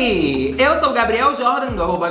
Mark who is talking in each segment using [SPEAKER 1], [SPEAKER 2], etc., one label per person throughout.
[SPEAKER 1] Eu sou o Gabriel Jordan, do arroba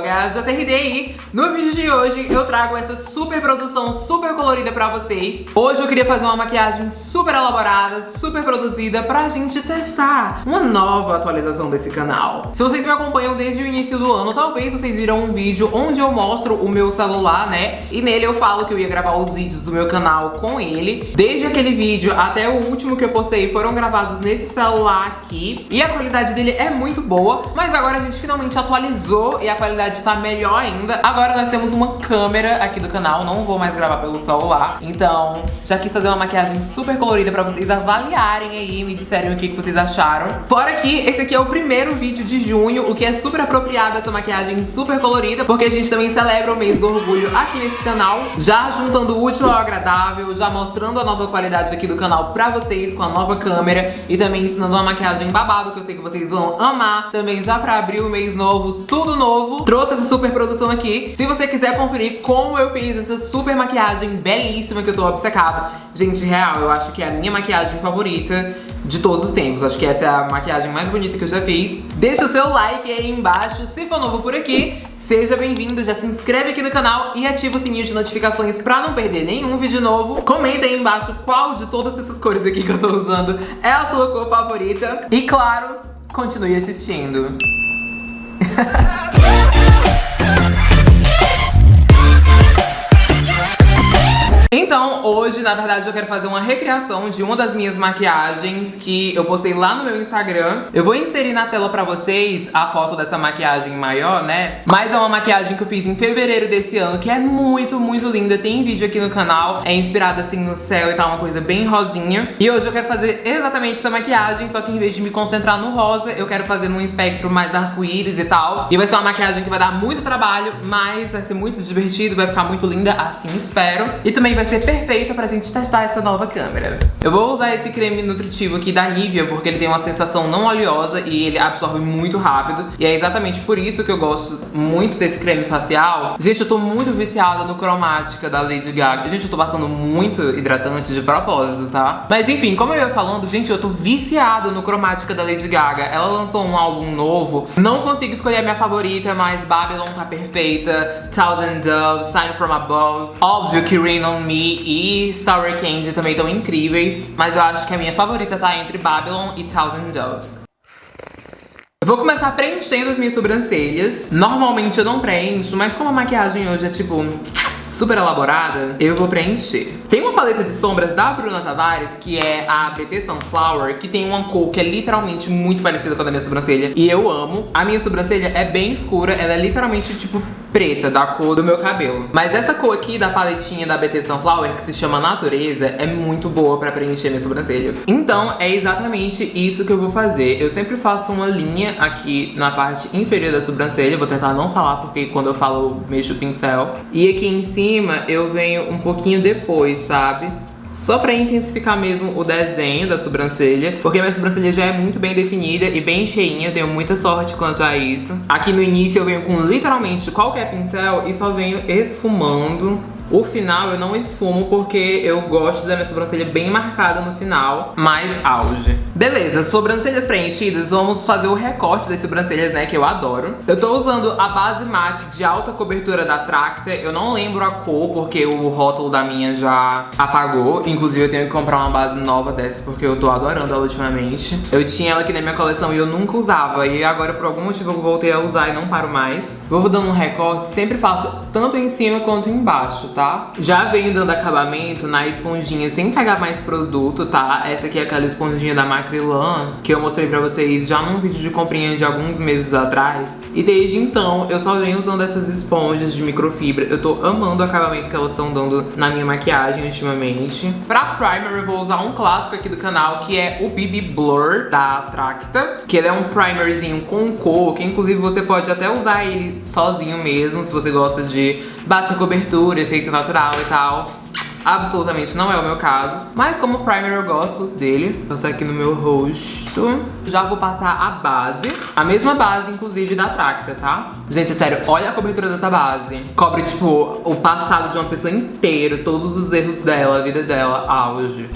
[SPEAKER 1] no vídeo de hoje eu trago essa super produção super colorida pra vocês. Hoje eu queria fazer uma maquiagem super elaborada, super produzida pra gente testar uma nova atualização desse canal. Se vocês me acompanham desde o início do ano, talvez vocês viram um vídeo onde eu mostro o meu celular, né? E nele eu falo que eu ia gravar os vídeos do meu canal com ele. Desde aquele vídeo até o último que eu postei foram gravados nesse celular aqui. E a qualidade dele é muito boa, mas agora a gente finalmente atualizou e a qualidade tá melhor ainda. Agora nós temos uma câmera aqui do canal, não vou mais gravar pelo celular. Então, já quis fazer uma maquiagem super colorida pra vocês avaliarem aí me disserem o que, que vocês acharam. Fora que esse aqui é o primeiro vídeo de junho, o que é super apropriado essa maquiagem super colorida, porque a gente também celebra o mês do orgulho aqui nesse canal, já juntando o útil ao agradável, já mostrando a nova qualidade aqui do canal pra vocês com a nova câmera e também ensinando uma maquiagem babado que eu sei que vocês vão amar. Também já pra abrir o mês novo, tudo novo. Trouxe essa super produção aqui. Se você quiser conferir como eu fiz essa super maquiagem belíssima que eu tô obcecada. Gente, real, eu acho que é a minha maquiagem favorita de todos os tempos. Acho que essa é a maquiagem mais bonita que eu já fiz. Deixa o seu like aí embaixo. Se for novo por aqui, seja bem-vindo. Já se inscreve aqui no canal e ativa o sininho de notificações pra não perder nenhum vídeo novo. Comenta aí embaixo qual de todas essas cores aqui que eu tô usando é a sua cor favorita. E claro, continue assistindo. Yeah. Então, hoje, na verdade, eu quero fazer uma recriação de uma das minhas maquiagens que eu postei lá no meu Instagram. Eu vou inserir na tela pra vocês a foto dessa maquiagem maior, né? Mas é uma maquiagem que eu fiz em fevereiro desse ano, que é muito, muito linda. Tem vídeo aqui no canal, é inspirada assim no céu e tal, uma coisa bem rosinha. E hoje eu quero fazer exatamente essa maquiagem, só que em vez de me concentrar no rosa, eu quero fazer num espectro mais arco-íris e tal. E vai ser uma maquiagem que vai dar muito trabalho, mas vai ser muito divertido, vai ficar muito linda, assim espero. E também vai vai ser perfeita pra gente testar essa nova câmera. Eu vou usar esse creme nutritivo aqui da Nivea, porque ele tem uma sensação não oleosa e ele absorve muito rápido. E é exatamente por isso que eu gosto muito desse creme facial. Gente, eu tô muito viciada no cromática da Lady Gaga. Gente, eu tô passando muito hidratante de propósito, tá? Mas enfim, como eu ia falando, gente, eu tô viciada no cromática da Lady Gaga. Ela lançou um álbum novo. Não consigo escolher a minha favorita, mas Babylon tá perfeita. Thousand Doves, Sign From Above. Óbvio que Rain On me e Sour Candy também estão incríveis, mas eu acho que a minha favorita tá entre Babylon e Thousand Doves. Eu vou começar preenchendo as minhas sobrancelhas. Normalmente eu não preencho, mas como a maquiagem hoje é tipo super elaborada, eu vou preencher. Tem uma paleta de sombras da Bruna Tavares, que é a BT Sunflower, que tem uma cor que é literalmente muito parecida com a da minha sobrancelha. E eu amo. A minha sobrancelha é bem escura, ela é literalmente, tipo, preta, da cor do meu cabelo. Mas essa cor aqui da paletinha da BT Sunflower, que se chama Natureza, é muito boa pra preencher minha sobrancelha. Então, é exatamente isso que eu vou fazer. Eu sempre faço uma linha aqui na parte inferior da sobrancelha. Vou tentar não falar, porque quando eu falo, mexo o pincel. E aqui em cima, eu venho um pouquinho depois, sabe? Só pra intensificar mesmo o desenho da sobrancelha, porque minha sobrancelha já é muito bem definida e bem cheinha, tenho muita sorte quanto a isso. Aqui no início eu venho com literalmente qualquer pincel e só venho esfumando o final eu não esfumo porque eu gosto da minha sobrancelha bem marcada no final, mais auge. Beleza, sobrancelhas preenchidas, vamos fazer o recorte das sobrancelhas, né, que eu adoro. Eu tô usando a base mate de alta cobertura da Tracta, eu não lembro a cor porque o rótulo da minha já apagou. Inclusive eu tenho que comprar uma base nova dessa porque eu tô adorando ela ultimamente. Eu tinha ela aqui na minha coleção e eu nunca usava e agora por algum motivo eu voltei a usar e não paro mais. Vou dando um recorte, sempre faço tanto em cima quanto embaixo, tá? Tá? Já venho dando acabamento na esponjinha sem pegar mais produto, tá? Essa aqui é aquela esponjinha da Macrilan que eu mostrei pra vocês já num vídeo de comprinha de alguns meses atrás. E desde então eu só venho usando essas esponjas de microfibra. Eu tô amando o acabamento que elas estão dando na minha maquiagem ultimamente. Pra primer eu vou usar um clássico aqui do canal que é o BB Blur da Tracta. Que ele é um primerzinho com cor, que inclusive você pode até usar ele sozinho mesmo, se você gosta de baixa cobertura, efeito natural e tal. Absolutamente não é o meu caso. Mas como primer eu gosto dele. Passar aqui no meu rosto. Já vou passar a base. A mesma base, inclusive, da Tracta, tá? Gente, sério, olha a cobertura dessa base. Cobre, tipo, o passado de uma pessoa inteiro. Todos os erros dela, a vida dela, auge.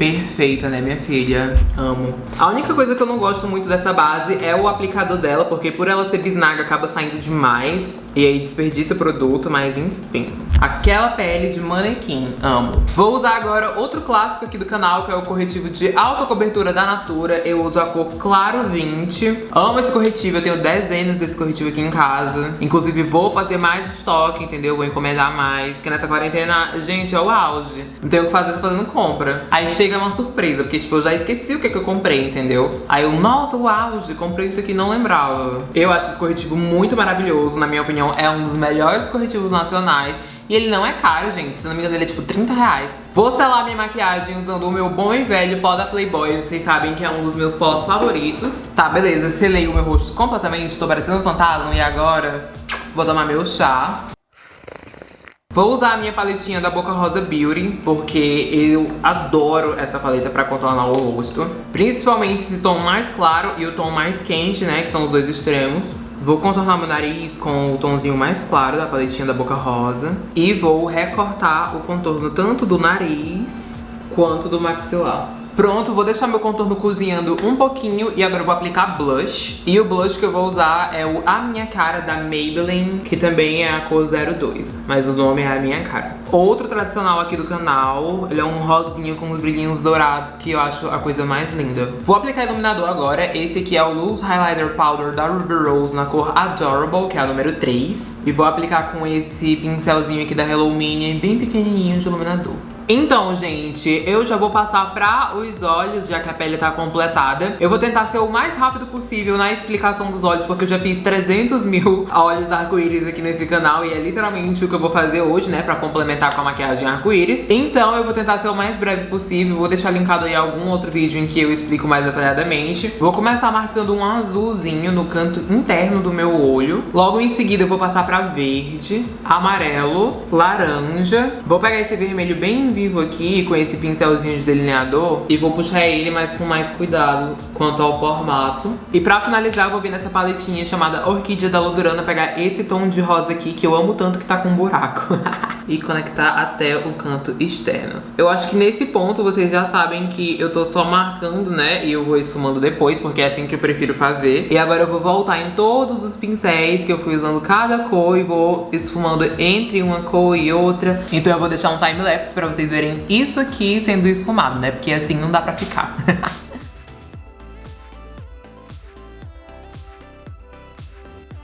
[SPEAKER 1] Perfeita, né, minha filha? Amo. A única coisa que eu não gosto muito dessa base é o aplicador dela, porque por ela ser bisnaga acaba saindo demais. E aí desperdiça o produto, mas enfim. Aquela pele de manequim, amo. Vou usar agora outro clássico aqui do canal, que é o corretivo de alta cobertura da Natura. Eu uso a cor Claro 20. Amo esse corretivo, eu tenho dezenas desse corretivo aqui em casa. Inclusive vou fazer mais estoque, entendeu? Vou encomendar mais, que nessa quarentena, gente, é o auge. Não tenho o que fazer, tô fazendo compra. Aí chega uma surpresa, porque tipo, eu já esqueci o que, que eu comprei, entendeu? Aí eu, nossa, o auge, comprei isso aqui não lembrava. Eu acho esse corretivo muito maravilhoso, na minha opinião, é um dos melhores corretivos nacionais. E ele não é caro, gente. Se não me engano, ele é tipo 30 reais. Vou selar minha maquiagem usando o meu bom e velho pó da Playboy. Vocês sabem que é um dos meus pós favoritos. Tá, beleza. Selei o meu rosto completamente. Tô parecendo um fantasma. E agora, vou tomar meu chá. Vou usar a minha paletinha da Boca Rosa Beauty, porque eu adoro essa paleta pra contornar o rosto. Principalmente esse tom mais claro e o tom mais quente, né, que são os dois extremos. Vou contornar meu nariz com o tomzinho mais claro da paletinha da Boca Rosa. E vou recortar o contorno tanto do nariz quanto do maxilar. Pronto, vou deixar meu contorno cozinhando um pouquinho e agora eu vou aplicar blush. E o blush que eu vou usar é o A Minha Cara da Maybelline, que também é a cor 02, mas o nome é A Minha Cara. Outro tradicional aqui do canal, ele é um rosinho com os brilhinhos dourados, que eu acho a coisa mais linda. Vou aplicar iluminador agora, esse aqui é o Loose Highlighter Powder da Ruby Rose na cor Adorable, que é a número 3. E vou aplicar com esse pincelzinho aqui da Hello Mini, bem pequenininho de iluminador. Então, gente, eu já vou passar pra os olhos, já que a pele tá completada. Eu vou tentar ser o mais rápido possível na explicação dos olhos, porque eu já fiz 300 mil olhos arco-íris aqui nesse canal e é literalmente o que eu vou fazer hoje, né, pra complementar com a maquiagem arco-íris. Então eu vou tentar ser o mais breve possível, vou deixar linkado aí algum outro vídeo em que eu explico mais detalhadamente. Vou começar marcando um azulzinho no canto interno do meu olho. Logo em seguida eu vou passar pra verde, amarelo, laranja. Vou pegar esse vermelho bem vivo aqui com esse pincelzinho de delineador e vou puxar ele, mas com mais cuidado quanto ao formato. E pra finalizar, eu vou vir nessa paletinha chamada Orquídea da Lodurana pegar esse tom de rosa aqui, que eu amo tanto que tá com um buraco. e conectar até o canto externo. Eu acho que nesse ponto vocês já sabem que eu tô só marcando, né? E eu vou esfumando depois, porque é assim que eu prefiro fazer. E agora eu vou voltar em todos os pincéis que eu fui usando cada cor e vou esfumando entre uma cor e outra. Então eu vou deixar um time-lapse pra vocês verem isso aqui sendo esfumado, né? Porque assim não dá pra ficar.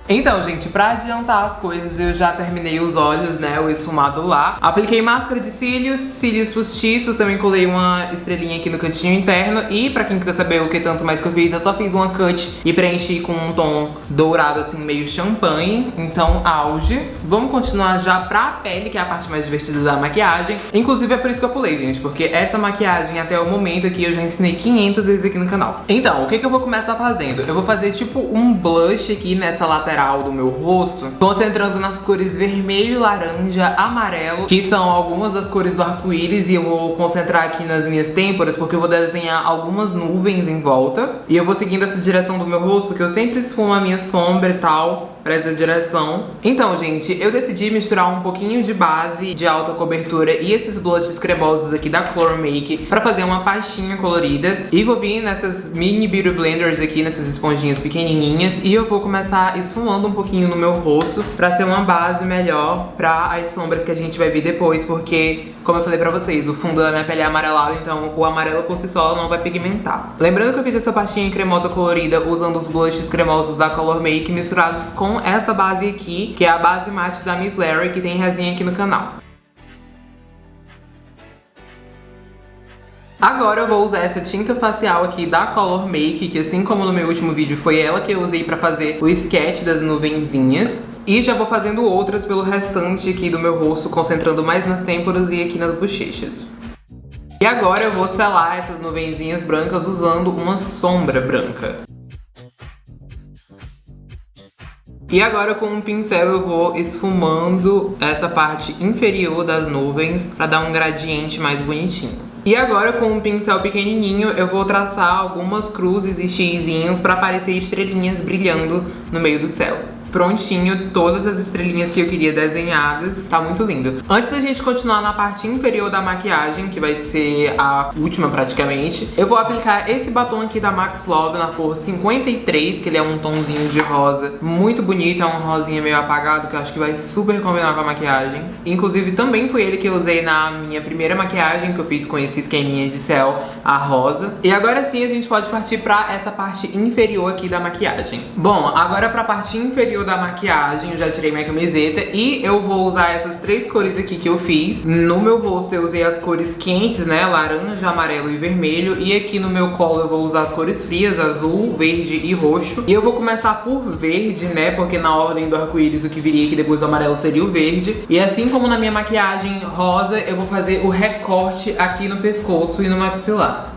[SPEAKER 1] Então, gente, pra adiantar as coisas, eu já terminei os olhos, né, o esfumado lá. Apliquei máscara de cílios, cílios postiços, também colei uma estrelinha aqui no cantinho interno. E pra quem quiser saber o que tanto mais que eu fiz, eu só fiz uma cut e preenchi com um tom dourado, assim, meio champanhe. Então, auge. Vamos continuar já pra pele, que é a parte mais divertida da maquiagem. Inclusive, é por isso que eu pulei, gente, porque essa maquiagem, até o momento aqui, eu já ensinei 500 vezes aqui no canal. Então, o que que eu vou começar fazendo? Eu vou fazer, tipo, um blush aqui nessa lateral lateral do meu rosto, concentrando nas cores vermelho, laranja, amarelo, que são algumas das cores do arco-íris, e eu vou concentrar aqui nas minhas têmporas, porque eu vou desenhar algumas nuvens em volta. E eu vou seguindo essa direção do meu rosto, que eu sempre esfumo a minha sombra e tal, pra essa direção. Então, gente, eu decidi misturar um pouquinho de base de alta cobertura e esses blushes cremosos aqui da Color Make pra fazer uma pastinha colorida. E vou vir nessas mini Beauty Blenders aqui, nessas esponjinhas pequenininhas, e eu vou começar esfumando um pouquinho no meu rosto pra ser uma base melhor pra as sombras que a gente vai ver depois, porque, como eu falei pra vocês, o fundo da minha pele é amarelado, então o amarelo por si só não vai pigmentar. Lembrando que eu fiz essa pastinha cremosa colorida usando os blushes cremosos da Color Make misturados com essa base aqui, que é a base mate da Miss Larry, que tem resinha aqui no canal. Agora eu vou usar essa tinta facial aqui da Color Make, que assim como no meu último vídeo foi ela que eu usei pra fazer o sketch das nuvenzinhas. E já vou fazendo outras pelo restante aqui do meu rosto, concentrando mais nas têmporas e aqui nas bochechas. E agora eu vou selar essas nuvenzinhas brancas usando uma sombra branca. E agora com um pincel eu vou esfumando essa parte inferior das nuvens para dar um gradiente mais bonitinho. E agora com um pincel pequenininho eu vou traçar algumas cruzes e xizinhos para aparecer estrelinhas brilhando no meio do céu. Prontinho, todas as estrelinhas que eu queria desenhadas. Tá muito lindo. Antes da gente continuar na parte inferior da maquiagem, que vai ser a última praticamente, eu vou aplicar esse batom aqui da Max Love na cor 53, que ele é um tomzinho de rosa muito bonito, é um rosinha meio apagado, que eu acho que vai super combinar com a maquiagem. Inclusive, também foi ele que eu usei na minha primeira maquiagem, que eu fiz com esse esqueminha de céu, a rosa. E agora sim, a gente pode partir pra essa parte inferior aqui da maquiagem. Bom, agora pra parte inferior da maquiagem, eu já tirei minha camiseta e eu vou usar essas três cores aqui que eu fiz. No meu rosto eu usei as cores quentes, né, laranja, amarelo e vermelho. E aqui no meu colo eu vou usar as cores frias, azul, verde e roxo. E eu vou começar por verde, né, porque na ordem do arco-íris o que viria aqui depois do amarelo seria o verde. E assim como na minha maquiagem rosa, eu vou fazer o recorte aqui no pescoço e no maxilar.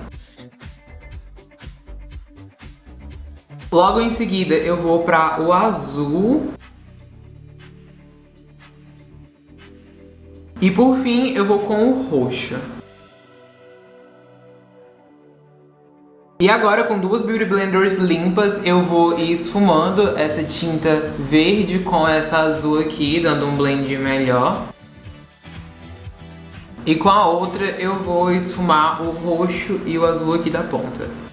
[SPEAKER 1] Logo em seguida eu vou para o azul. E por fim eu vou com o roxo. E agora com duas Beauty Blenders limpas eu vou esfumando essa tinta verde com essa azul aqui, dando um blend melhor. E com a outra eu vou esfumar o roxo e o azul aqui da ponta.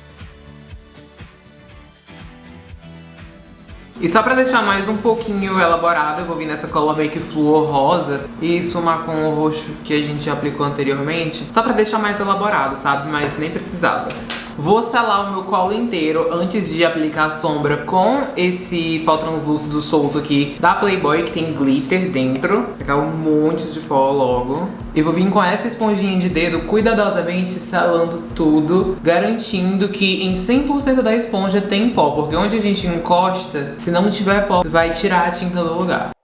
[SPEAKER 1] E só pra deixar mais um pouquinho elaborado, eu vou vir nessa Color Make Fluor rosa e esfumar com o roxo que a gente aplicou anteriormente. Só pra deixar mais elaborado, sabe? Mas nem precisava. Vou selar o meu colo inteiro antes de aplicar a sombra com esse pó translúcido solto aqui da Playboy, que tem glitter dentro. Pegar um monte de pó logo. E vou vir com essa esponjinha de dedo cuidadosamente selando tudo, garantindo que em 100% da esponja tem pó, porque onde a gente encosta, se não tiver pó, vai tirar a tinta do lugar.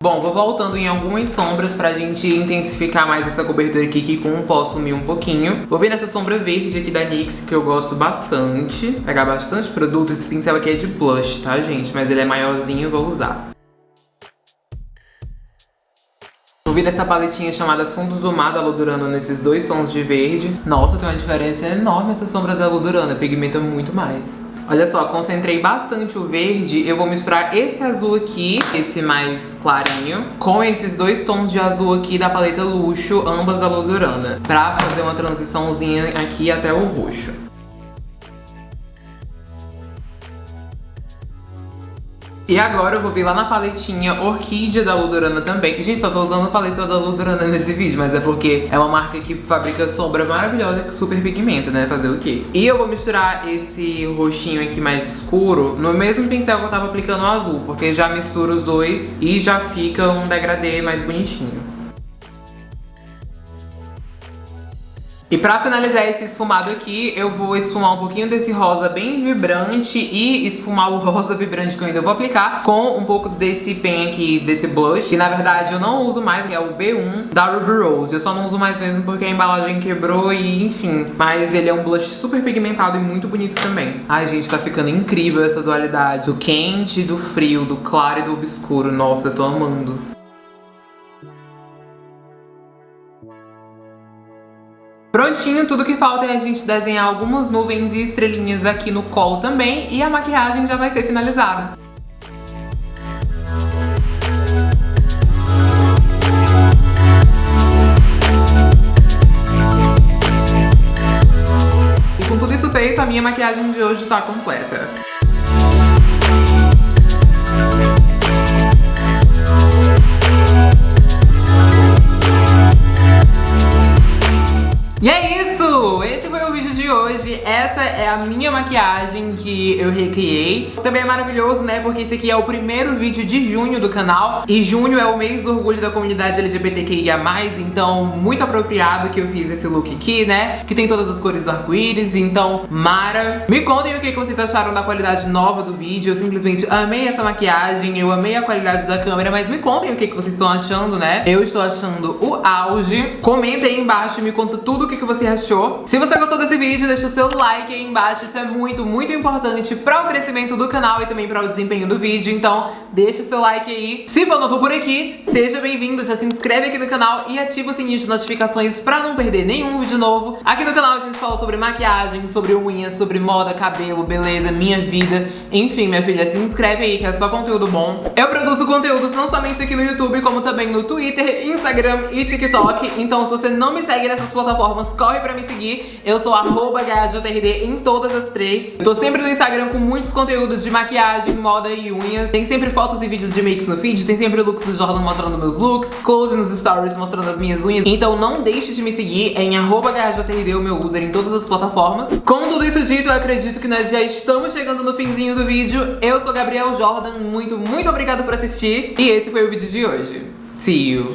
[SPEAKER 1] Bom, vou voltando em algumas sombras pra gente intensificar mais essa cobertura aqui, que com pó sumir um pouquinho. Vou vir nessa sombra verde aqui da NYX, que eu gosto bastante. Pegar bastante produto. Esse pincel aqui é de blush, tá, gente? Mas ele é maiorzinho, vou usar. Vou vir nessa paletinha chamada Fundo do Mar da Ludurana nesses dois tons de verde. Nossa, tem uma diferença enorme essa sombra da Ludurana, pigmenta muito mais. Olha só, concentrei bastante o verde. Eu vou misturar esse azul aqui, esse mais clarinho, com esses dois tons de azul aqui da paleta Luxo, ambas a Lodurana, pra fazer uma transiçãozinha aqui até o roxo. E agora eu vou vir lá na paletinha Orquídea da Ludurana também. Gente, só tô usando a paleta da Ludurana nesse vídeo, mas é porque é uma marca que fabrica sombra maravilhosa que super pigmenta, né? Fazer o quê? E eu vou misturar esse roxinho aqui mais escuro no mesmo pincel que eu tava aplicando o azul, porque já mistura os dois e já fica um degradê mais bonitinho. E pra finalizar esse esfumado aqui, eu vou esfumar um pouquinho desse rosa bem vibrante e esfumar o rosa vibrante que eu ainda vou aplicar com um pouco desse pen aqui, desse blush, que na verdade eu não uso mais, que é o B1 da Ruby Rose. Eu só não uso mais mesmo porque a embalagem quebrou e enfim. Mas ele é um blush super pigmentado e muito bonito também. Ai, gente, tá ficando incrível essa dualidade do quente, do frio, do claro e do obscuro. Nossa, eu tô amando. Prontinho, tudo que falta é a gente desenhar algumas nuvens e estrelinhas aqui no colo também e a maquiagem já vai ser finalizada. E com tudo isso feito, a minha maquiagem de hoje está completa. Essa é a minha maquiagem que eu recriei. Também é maravilhoso, né? Porque esse aqui é o primeiro vídeo de junho do canal. E junho é o mês do orgulho da comunidade LGBTQIA+, então muito apropriado que eu fiz esse look aqui, né? Que tem todas as cores do arco-íris, então Mara. Me contem o que vocês acharam da qualidade nova do vídeo. Eu simplesmente amei essa maquiagem, eu amei a qualidade da câmera, mas me contem o que vocês estão achando, né? Eu estou achando o auge. Comenta aí embaixo e me conta tudo o que, que você achou. Se você gostou desse vídeo, deixa o seu like aí embaixo, isso é muito, muito importante para o crescimento do canal e também para o desempenho do vídeo, então deixa o seu like aí. Se for novo por aqui, seja bem-vindo, já se inscreve aqui no canal e ativa o sininho de notificações para não perder nenhum vídeo novo. Aqui no canal a gente fala sobre maquiagem, sobre unhas, sobre moda, cabelo, beleza, minha vida, enfim, minha filha, se inscreve aí que é só conteúdo bom. Eu produzo conteúdos não somente aqui no YouTube, como também no Twitter, Instagram e TikTok, então se você não me segue nessas plataformas, corre pra me seguir. Eu sou arroba em todas as três. Eu tô sempre no Instagram com muitos conteúdos de maquiagem, moda e unhas. Tem sempre fotos e vídeos de makes no feed, tem sempre looks do Jordan mostrando meus looks, close nos stories mostrando as minhas unhas. Então não deixe de me seguir em arroba o meu user em todas as plataformas. Com tudo isso dito, eu acredito que nós já estamos chegando no finzinho do vídeo. Eu sou Gabriel Jordan, muito, muito obrigada por assistir. E esse foi o vídeo de hoje. See you!